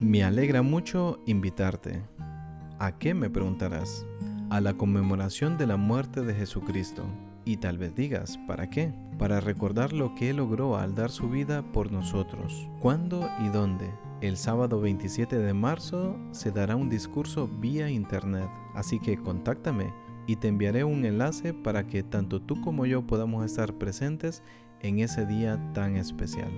Me alegra mucho invitarte. ¿A qué me preguntarás? A la conmemoración de la muerte de Jesucristo. Y tal vez digas, ¿para qué? Para recordar lo que Él logró al dar su vida por nosotros. ¿Cuándo y dónde? El sábado 27 de marzo se dará un discurso vía internet, así que contáctame y te enviaré un enlace para que tanto tú como yo podamos estar presentes en ese día tan especial.